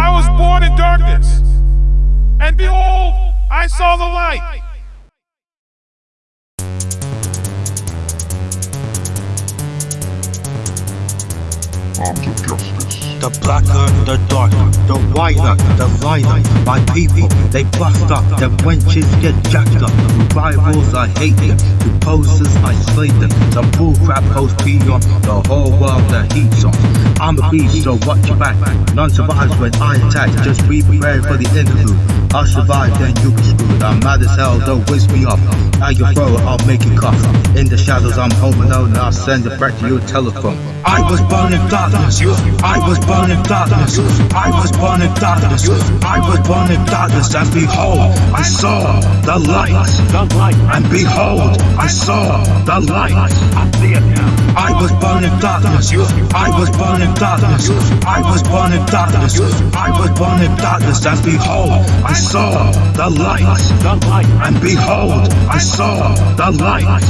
I was born in darkness, and behold, I saw the light. Arms justice. The blacker, the darker, the whiter, the lighter. My people, they bust up, them wenches get jacked up. The rivals, I hate them. The posers, I slay them. The bullcrap post pee on the whole world, the heat's on. I'm a beast, so watch your back. None survives when I attack. Just be prepared for the interlude. I'll survive, then you be screwed. I'm mad as hell, don't whisk me up. Now you throw it, I'll make it cough. In the shadows, I'm home alone, and I'll send it back to your telephone. I was born in darkness. I was born in darkness. I was born in darkness. I was born in darkness. And behold, I saw the light. And behold, I saw the light. I was born in darkness. I was born in darkness. I was born in darkness. I was born in darkness. And behold, I saw the light. And behold, I saw the light.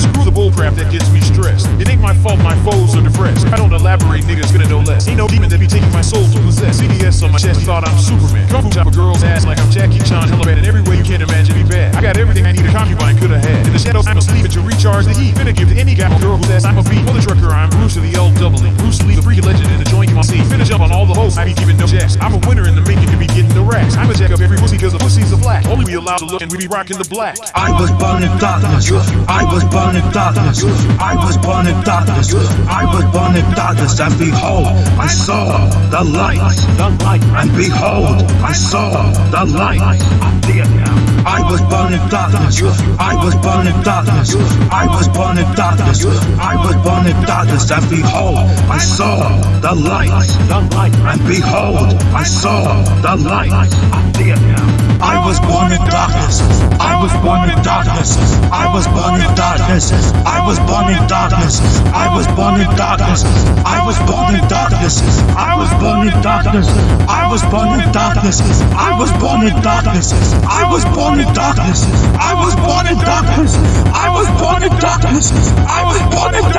Screw the bullcrap that gets me stressed. It ain't my fault my foes are depressed. I don't elaborate, niggas gonna know less. Ain't no demon that be taking my soul to possess. CDS on my chest, thought I'm Superman. Fu chop a girl's ass like I'm Jackie Chan. Hella bad in every way you can't imagine me bad. I got everything I need a concubine could have had. In the shadows, I'm asleep to recharge the heat. Finna give to any guy or girl who says I'm a beat. For the trucker, I'm Bruce of the L double E. Bruce Lee, the freaky legend in the joint you see. Finish up on all the hoes, I be keeping no jacks. I'm a winner in I'm a jack up every pussy cause the pussies are black. Only we allowed to look and we be rocking the black. I was born in darkness. I was born in darkness. I was born in darkness. I was born in darkness. And behold, I saw the light. And behold, I saw the light. I was born in darkness. I was born in darkness. I was born in darkness. I was born in darkness. And behold, I saw the light. And behold, I saw the light. I was born in darkness. I was born in darkness. I was born in darkness. I was born in darkness. I was born in darkness. I was born in darkness. I was born in darkness. I was born in darkness. I was born in darkness. I was born in darkness. I was born in darkness. I was born in darkness. I was born in darkness.